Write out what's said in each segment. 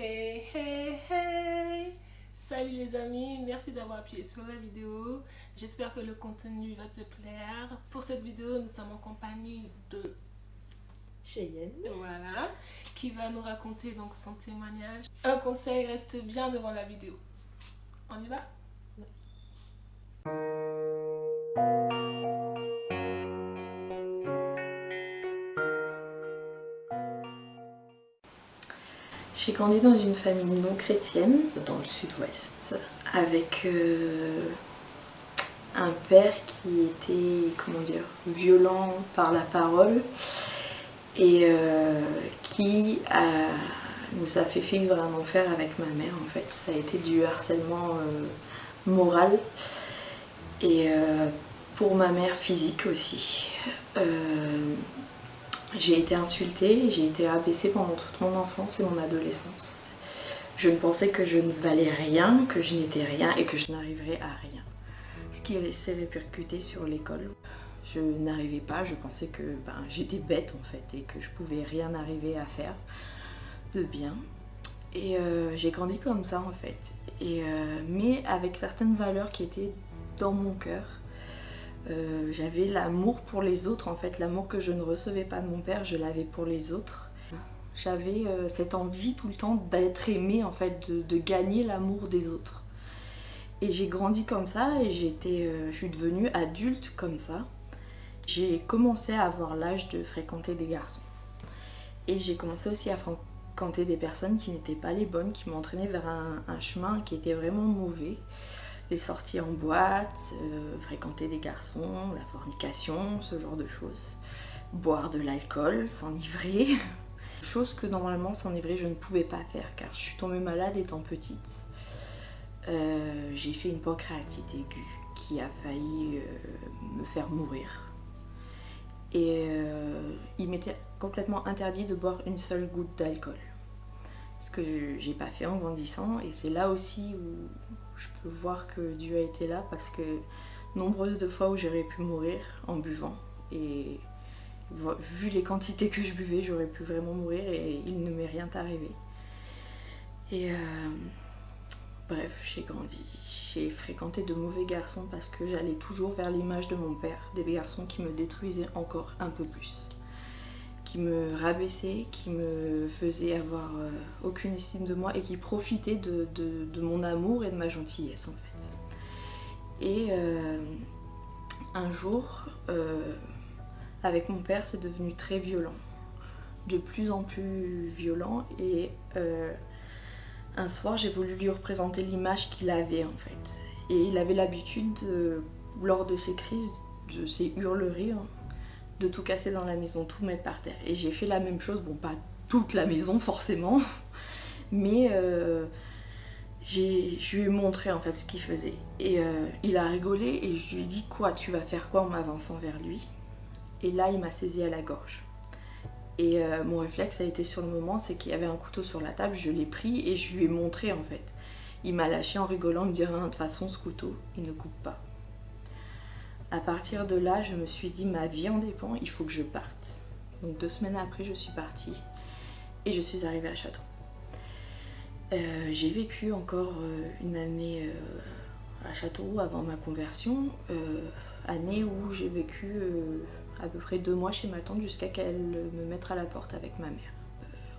Hey hey hey Salut les amis, merci d'avoir appuyé sur la vidéo. J'espère que le contenu va te plaire. Pour cette vidéo, nous sommes en compagnie de Cheyenne. Voilà, qui va nous raconter donc son témoignage. Un conseil, reste bien devant la vidéo. On y va? J'ai grandi dans une famille non chrétienne, dans le sud-ouest, avec euh, un père qui était, comment dire, violent par la parole et euh, qui nous a fait vivre un enfer avec ma mère en fait. Ça a été du harcèlement euh, moral et pour ma mère physique aussi. J'ai été insultée, j'ai été abaissée pendant toute mon enfance et mon adolescence. Je ne pensais que je ne valais rien, que je n'étais rien et que je n'arriverais à rien. Ce qui s'est répercuté sur l'école. Je n'arrivais pas, je pensais que ben, j'étais bête en fait et que je pouvais rien arriver à faire de bien. Et euh, j'ai grandi comme ça en fait. Et, euh, mais avec certaines valeurs qui étaient dans mon cœur euh, j'avais l'amour pour les autres en fait, l'amour que je ne recevais pas de mon père, je l'avais pour les autres. J'avais euh, cette envie tout le temps d'être aimée en fait, de, gagner l'amour des autres. Et j'ai grandi comme ça et j'étais, euh, je suis devenue adulte comme ça. J'ai commencé à avoir l'âge de fréquenter des garçons. Et j'ai commencé aussi à fréquenter des personnes qui n'étaient pas les bonnes, qui m'entraînaient vers un chemin qui était vraiment mauvais les sorties en boîte, euh, fréquenter des garçons, la fornication, ce genre de choses. Boire de l'alcool, s'enivrer. Chose que normalement s'enivrer je ne pouvais pas faire car je suis tombée malade étant petite. Euh, j'ai fait une pancréatite aiguë qui a failli euh, me faire mourir. Et il m'était complètement interdit de boire une seule goutte d'alcool. Ce que j'ai pas fait en grandissant et c'est là aussi où je peux voir que Dieu a été là parce que nombreuses de fois où j'aurais pu mourir en buvant. Et vu les quantités que je buvais j'aurais pu vraiment mourir et il ne m'est rien arrivé. Et euh, bref j'ai grandi. J'ai fréquenté de mauvais garçons parce que j'allais toujours vers l'image de mon père des garçons qui me détruisaient encore un peu plus qui me rabaissait, qui me faisait avoir euh, aucune estime de moi et qui profitait de, mon amour et de ma gentillesse en fait. Et euh, un jour, euh, avec mon père, c'est devenu très violent, de plus en plus violent et un soir j'ai voulu lui représenter l'image qu'il avait en fait. Et il avait l'habitude, lors de ses crises, de ses hurleries, hein, de tout casser dans la maison, tout mettre par terre. Et j'ai fait la même chose, bon pas toute la maison forcément, mais euh, je lui ai montré en fait ce qu'il faisait. Et euh, il a rigolé et je lui ai dit quoi, tu vas faire quoi en m'avançant vers lui? Et là il m'a saisi à la gorge. Et euh, mon réflexe a été sur le moment, c'est qu'il y avait un couteau sur la table, je l'ai pris et je lui ai montré en fait. Il m'a lâché en rigolant, me disant de toute façon ce couteau, il ne coupe pas. À partir de là, je me suis dit, ma vie en dépend, il faut que je parte. Donc deux semaines après, je suis partie et je suis arrivée à Château. Euh, j'ai vécu encore euh, une année euh, à Château avant ma conversion, année où j'ai vécu à peu près deux mois chez ma tante jusqu'à qu'elle me mette à la porte avec ma mère.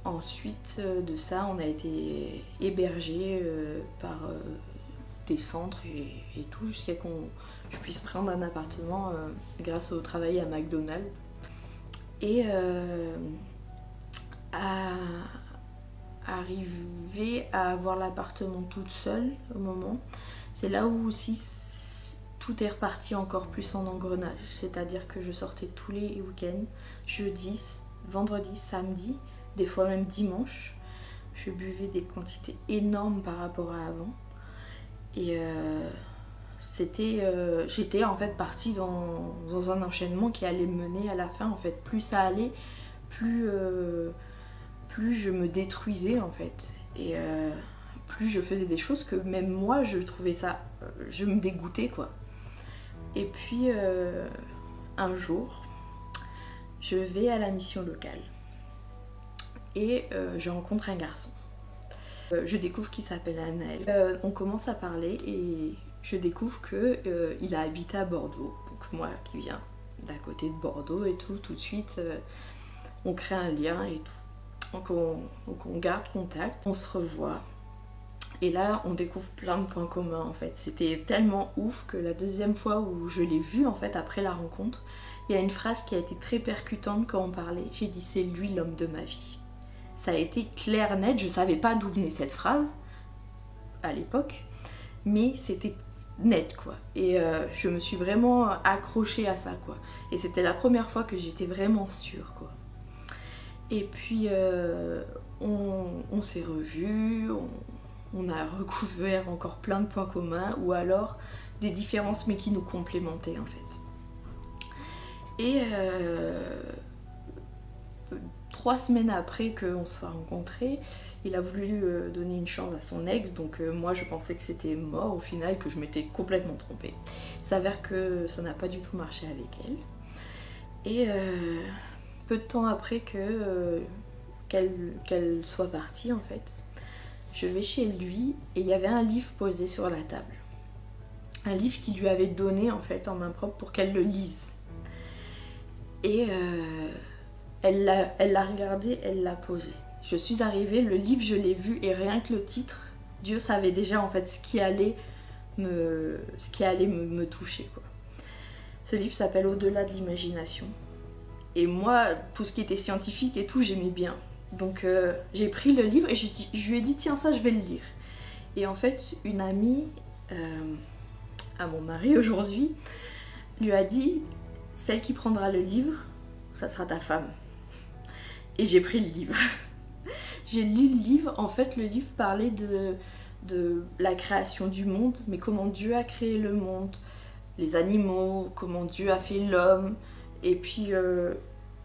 Ensuite de ça, on a été hébergé par des centres et, tout jusqu'à qu'on je puisse prendre un appartement euh, grâce au travail à McDonald's. Et euh, à arriver à avoir l'appartement toute seule au moment, c'est là où aussi tout est reparti encore plus en engrenage. C'est-à-dire que je sortais tous les week-ends, jeudi, vendredi, samedi, des fois même dimanche. Je buvais des quantités énormes par rapport à avant. Et euh, c'était, euh, j'étais en fait partie dans, un enchaînement qui allait mener à la fin en fait. Plus ça allait, plus, euh, plus je me détruisais en fait. Et plus je faisais des choses que même moi je trouvais ça, je me dégoûtais quoi. Et puis un jour, je vais à la mission locale et je rencontre un garçon. Euh, je découvre qu'il s'appelle Anaël. Euh, on commence à parler et je découvre qu'il euh, a habité à Bordeaux. Donc moi qui viens d'à côté de Bordeaux et tout, tout de suite on crée un lien et tout. On, donc on garde contact, on se revoit. Et là, on découvre plein de points communs en fait. C'était tellement ouf que la deuxième fois où je l'ai vu en fait après la rencontre, il y a une phrase qui a été très percutante quand on parlait. J'ai dit c'est lui l'homme de ma vie. Ça a été clair, net. Je savais pas d'où venait cette phrase à l'époque, mais c'était net quoi. Et euh, je me suis vraiment accrochée à ça quoi. Et c'était la première fois que j'étais vraiment sûre quoi. Et puis euh, on, s'est revus, on, a recouvert encore plein de points communs ou alors des différences mais qui nous complémentaient en fait. Et euh, trois semaines après qu'on se soit rencontrés, il a voulu euh, donner une chance à son ex, donc euh, moi je pensais que c'était mort au final, que je m'étais complètement trompée. Il s'avère que ça n'a pas du tout marché avec elle. Et peu de temps après que qu'elle soit partie en fait, je vais chez lui et il y avait un livre posé sur la table. Un livre qu'il lui avait donné en fait en main propre pour qu'elle le lise. Et euh, elle l'a regardé, elle l'a posé. Je suis arrivée, le livre je l'ai vu et rien que le titre, Dieu savait déjà en fait ce qui allait me, ce qui allait me, toucher. Quoi. Ce livre s'appelle Au-delà de l'imagination. Et moi, tout ce qui était scientifique et tout, j'aimais bien. Donc euh, j'ai pris le livre et je lui ai dit tiens ça je vais le lire. Et en fait une amie euh, à mon mari aujourd'hui lui a dit celle qui prendra le livre, ça sera ta femme. Et j'ai pris le livre. j'ai lu le livre, en fait le livre parlait de, de la création du monde, mais comment Dieu a créé le monde, les animaux, comment Dieu a fait l'homme, et puis euh,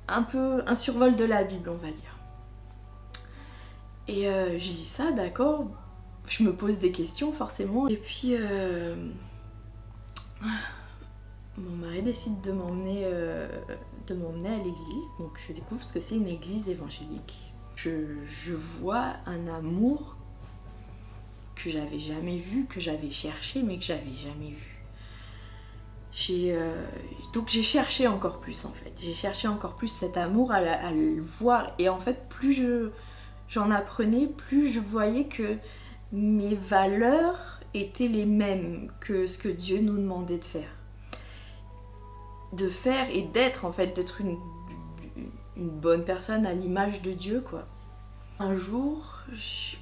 un peu un survol de la Bible on va dire. Et euh, j'ai dit ça, d'accord, je me pose des questions forcément, et puis... Euh, mon mari décide de m'emmener de m'emmener à l'église, donc je découvre ce que c'est une église évangélique. Je, vois un amour que j'avais jamais vu, que j'avais cherché, mais que j'avais jamais vu. Euh, donc j'ai cherché encore plus en fait. J'ai cherché encore plus cet amour à, à, le voir. Et en fait, plus je j'en apprenais, plus je voyais que mes valeurs étaient les mêmes que ce que Dieu nous demandait de faire de faire et d'être en fait, d'être une, bonne personne à l'image de Dieu quoi. Un jour,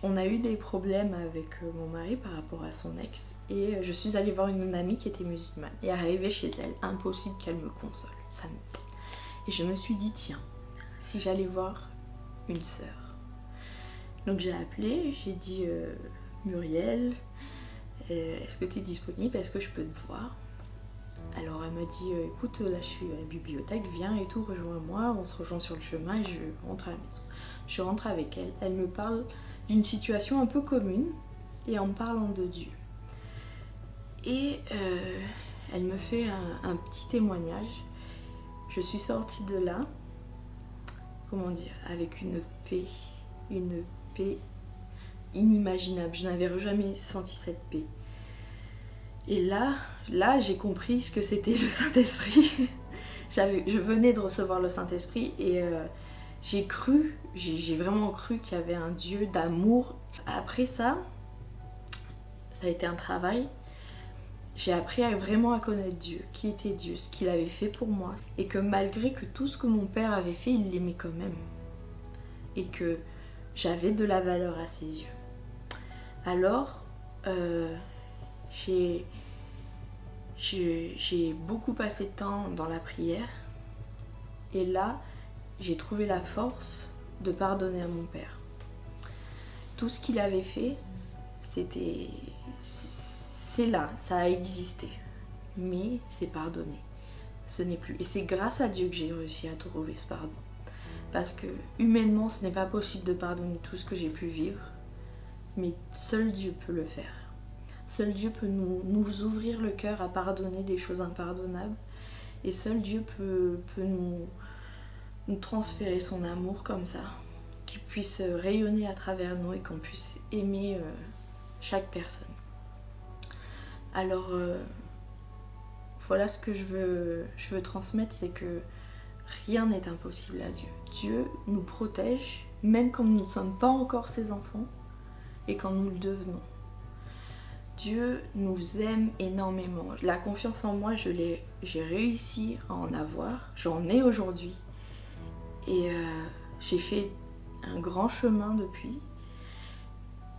on a eu des problèmes avec euh, mon mari par rapport à son ex et euh, je suis allée voir une amie qui était musulmane et arrivée chez elle, impossible qu'elle me console. Et je me suis dit tiens, si j'allais voir une sœur. Donc j'ai appelé, j'ai dit euh, Muriel, est-ce que tu es disponible, est-ce que je peux te voir? Alors elle m'a dit euh, écoute là je suis à la bibliothèque, viens et tout, rejoins-moi, on se rejoint sur le chemin je rentre à la maison. Je rentre avec elle, elle me parle d'une situation un peu commune et en parlant de Dieu. Et euh, elle me fait un, petit témoignage. Je suis sortie de là, comment dire, avec une paix, une paix inimaginable. Je n'avais jamais senti cette paix. Et là, là j'ai compris ce que c'était le Saint-Esprit. je venais de recevoir le Saint-Esprit et euh, j'ai cru, j'ai vraiment cru qu'il y avait un Dieu d'amour. Après ça, ça a été un travail. J'ai appris à, vraiment à connaître Dieu, qui était Dieu, ce qu'il avait fait pour moi. Et que malgré que tout ce que mon père avait fait, il l'aimait quand même. Et que j'avais de la valeur à ses yeux. Alors, euh, j'ai beaucoup passé de temps dans la prière et là, j'ai trouvé la force de pardonner à mon père. Tout ce qu'il avait fait, c'était... C'est là, ça a existé. Mais c'est pardonné. Ce n'est plus. Et c'est grâce à Dieu que j'ai réussi à trouver ce pardon. Parce que humainement, ce n'est pas possible de pardonner tout ce que j'ai pu vivre. Mais seul Dieu peut le faire. Seul Dieu peut nous, ouvrir le cœur à pardonner des choses impardonnables. Et seul Dieu peut, nous, transférer son amour comme ça, qui puisse rayonner à travers nous et qu'on puisse aimer euh, chaque personne. Alors euh, voilà ce que je veux transmettre, c'est que rien n'est impossible à Dieu. Dieu nous protège, même quand nous ne sommes pas encore ses enfants et quand nous le devenons. Dieu nous aime énormément. La confiance en moi, j'ai réussi à en avoir. J'en ai aujourd'hui. Et euh, j'ai fait un grand chemin depuis.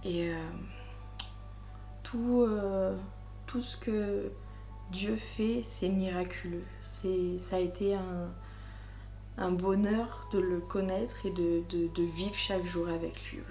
Et euh, tout, euh, tout ce que Dieu fait, c'est miraculeux. Ça a été un, bonheur de le connaître et de, vivre chaque jour avec lui.